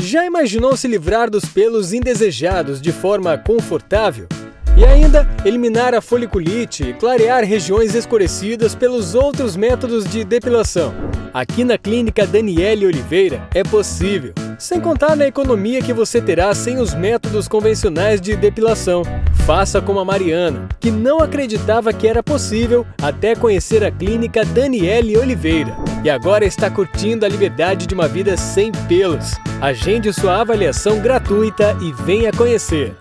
Já imaginou se livrar dos pelos indesejados de forma confortável? E ainda eliminar a foliculite e clarear regiões escurecidas pelos outros métodos de depilação. Aqui na Clínica Daniele Oliveira é possível, sem contar na economia que você terá sem os métodos convencionais de depilação. Faça como a Mariana, que não acreditava que era possível até conhecer a Clínica Daniele Oliveira e agora está curtindo a liberdade de uma vida sem pelos. Agende sua avaliação gratuita e venha conhecer.